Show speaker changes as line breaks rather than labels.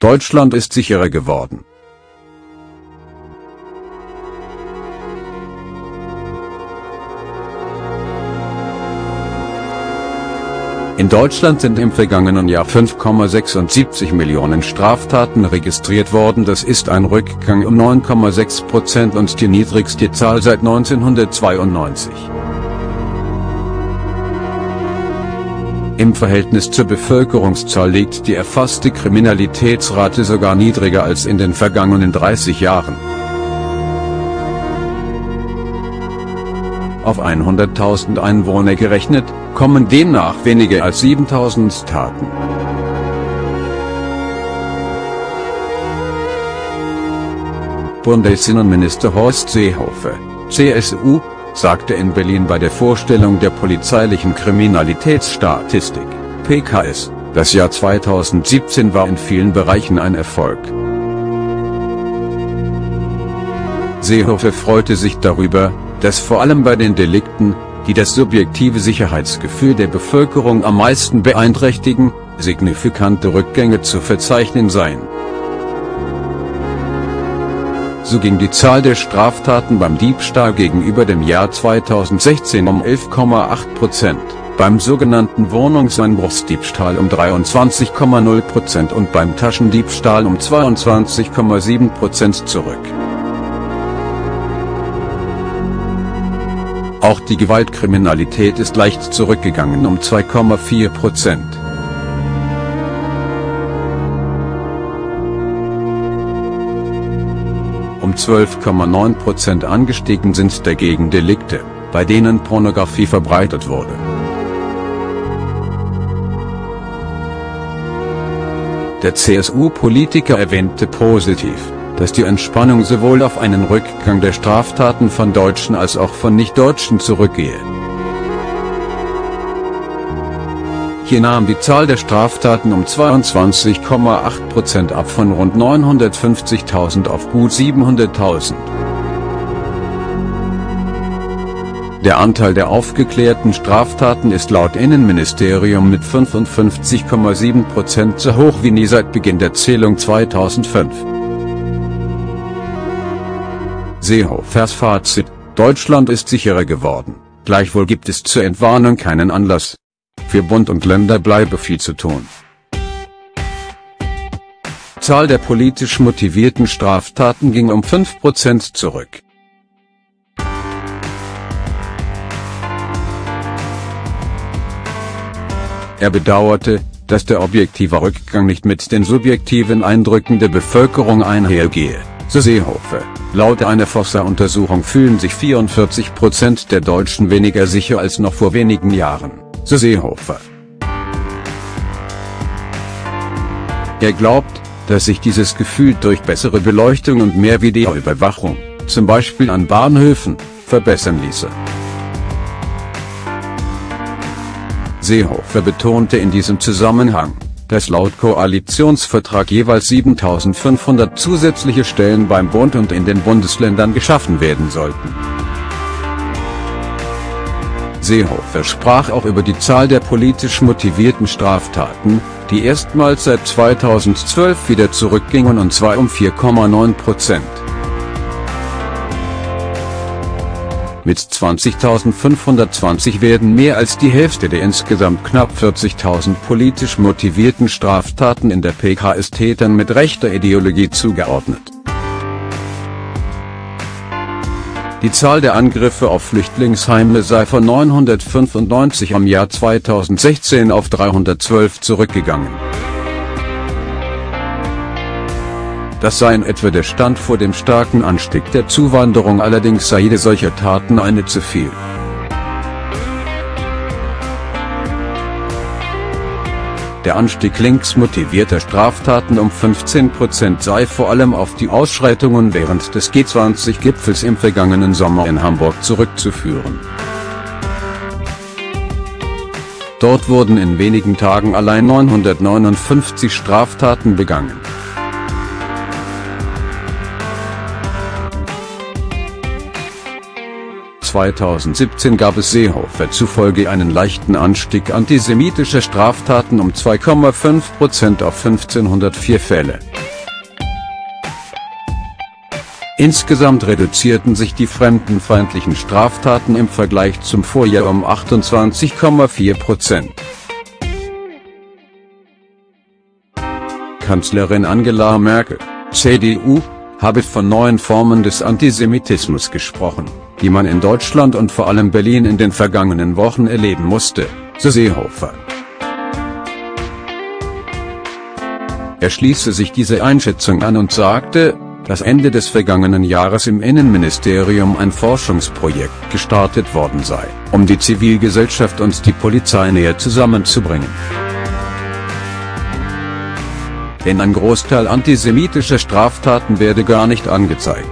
Deutschland ist sicherer geworden. In Deutschland sind im vergangenen Jahr 5,76 Millionen Straftaten registriert worden, das ist ein Rückgang um 9,6 Prozent und die niedrigste Zahl seit 1992. Im Verhältnis zur Bevölkerungszahl liegt die erfasste Kriminalitätsrate sogar niedriger als in den vergangenen 30 Jahren. Auf 100.000 Einwohner gerechnet, kommen demnach weniger als 7000 Taten. Bundesinnenminister Horst Seehofer, CSU, sagte in Berlin bei der Vorstellung der polizeilichen Kriminalitätsstatistik, PKS, das Jahr 2017 war in vielen Bereichen ein Erfolg. Seehofer freute sich darüber, dass vor allem bei den Delikten, die das subjektive Sicherheitsgefühl der Bevölkerung am meisten beeinträchtigen, signifikante Rückgänge zu verzeichnen seien. So ging die Zahl der Straftaten beim Diebstahl gegenüber dem Jahr 2016 um 11,8 Prozent, beim sogenannten Wohnungseinbruchsdiebstahl um 23,0 Prozent und beim Taschendiebstahl um 22,7 Prozent zurück. Auch die Gewaltkriminalität ist leicht zurückgegangen um 2,4 Prozent. 12,9 Prozent angestiegen sind dagegen Delikte, bei denen Pornografie verbreitet wurde. Der CSU-Politiker erwähnte positiv, dass die Entspannung sowohl auf einen Rückgang der Straftaten von Deutschen als auch von Nicht-Deutschen zurückgehe. Hier nahm die Zahl der Straftaten um 22,8% ab von rund 950.000 auf gut 700.000. Der Anteil der aufgeklärten Straftaten ist laut Innenministerium mit 55,7% so hoch wie nie seit Beginn der Zählung 2005. Seehofers Fazit, Deutschland ist sicherer geworden, gleichwohl gibt es zur Entwarnung keinen Anlass. Für Bund und Länder bleibe viel zu tun. Zahl der politisch motivierten Straftaten ging um 5% zurück. Er bedauerte, dass der objektive Rückgang nicht mit den subjektiven Eindrücken der Bevölkerung einhergehe, so Seehofer. Laut einer Fossa-Untersuchung fühlen sich 44% der Deutschen weniger sicher als noch vor wenigen Jahren, so Seehofer. Er glaubt, dass sich dieses Gefühl durch bessere Beleuchtung und mehr Videoüberwachung, zum Beispiel an Bahnhöfen, verbessern ließe. Seehofer betonte in diesem Zusammenhang, dass laut Koalitionsvertrag jeweils 7500 zusätzliche Stellen beim Bund und in den Bundesländern geschaffen werden sollten. Seehofer sprach auch über die Zahl der politisch motivierten Straftaten, die erstmals seit 2012 wieder zurückgingen und zwar um 4,9 Prozent. Mit 20.520 werden mehr als die Hälfte der insgesamt knapp 40.000 politisch motivierten Straftaten in der PKS Tätern mit rechter Ideologie zugeordnet. Die Zahl der Angriffe auf Flüchtlingsheime sei von 995 am Jahr 2016 auf 312 zurückgegangen. Das sei in etwa der Stand vor dem starken Anstieg der Zuwanderung allerdings sei jede solcher Taten eine zu viel. Der Anstieg linksmotivierter Straftaten um 15% sei vor allem auf die Ausschreitungen während des G20-Gipfels im vergangenen Sommer in Hamburg zurückzuführen. Dort wurden in wenigen Tagen allein 959 Straftaten begangen. 2017 gab es Seehofer zufolge einen leichten Anstieg antisemitischer Straftaten um 2,5% auf 1504 Fälle. Insgesamt reduzierten sich die fremdenfeindlichen Straftaten im Vergleich zum Vorjahr um 28,4% Kanzlerin Angela Merkel, CDU, habe von neuen Formen des Antisemitismus gesprochen, die man in Deutschland und vor allem Berlin in den vergangenen Wochen erleben musste, so Seehofer. Er schließe sich diese Einschätzung an und sagte, dass Ende des vergangenen Jahres im Innenministerium ein Forschungsprojekt gestartet worden sei, um die Zivilgesellschaft und die Polizei näher zusammenzubringen. Denn ein Großteil antisemitischer Straftaten werde gar nicht angezeigt.